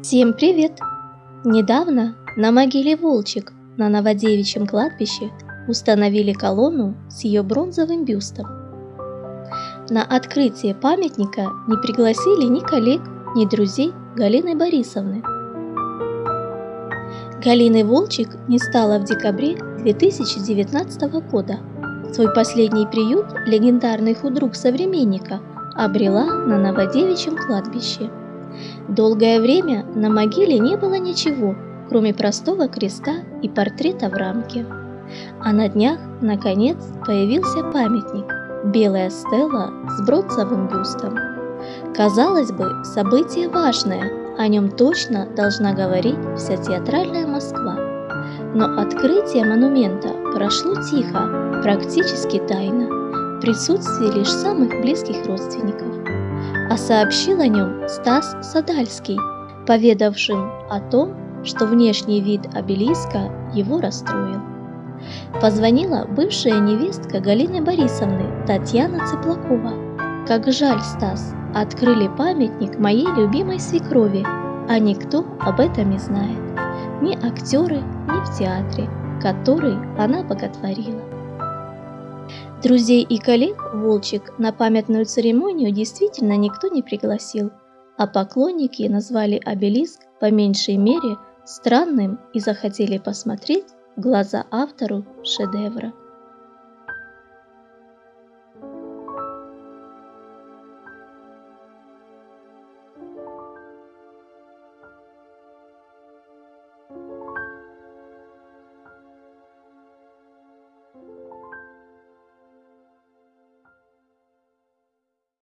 Всем привет! Недавно на могиле Волчек на Новодевичьем кладбище установили колонну с ее бронзовым бюстом. На открытие памятника не пригласили ни коллег, ни друзей Галины Борисовны. Галины Волчек не стало в декабре 2019 года. Свой последний приют легендарный худрук современника обрела на Новодевичьем кладбище. Долгое время на могиле не было ничего, кроме простого креста и портрета в рамке. А на днях, наконец, появился памятник – белая стела с бронзовым бюстом. Казалось бы, событие важное, о нем точно должна говорить вся театральная Москва. Но открытие монумента прошло тихо, практически тайно, в присутствии лишь самых близких родственников. А сообщил о нем Стас Садальский, поведавшим о том, что внешний вид обелиска его расстроил. Позвонила бывшая невестка Галины Борисовны Татьяна Цыплакова. Как жаль, Стас, открыли памятник моей любимой свекрови, а никто об этом не знает. Ни актеры, ни в театре, который она боготворила. Друзей и коллег Волчек на памятную церемонию действительно никто не пригласил, а поклонники назвали обелиск по меньшей мере странным и захотели посмотреть в глаза автору шедевра.